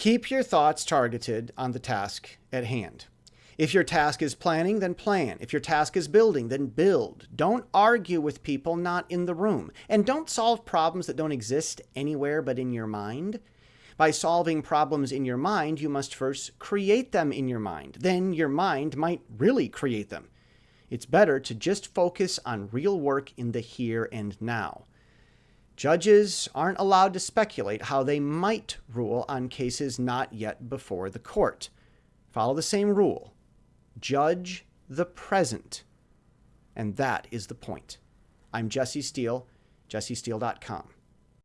Keep your thoughts targeted on the task at hand. If your task is planning, then plan. If your task is building, then build. Don't argue with people not in the room. And don't solve problems that don't exist anywhere but in your mind. By solving problems in your mind, you must first create them in your mind. Then your mind might really create them. It's better to just focus on real work in the here and now. Judges aren't allowed to speculate how they might rule on cases not yet before the court. Follow the same rule. Judge the present. And that is the point. I'm Jesse Steele, jessesteele.com.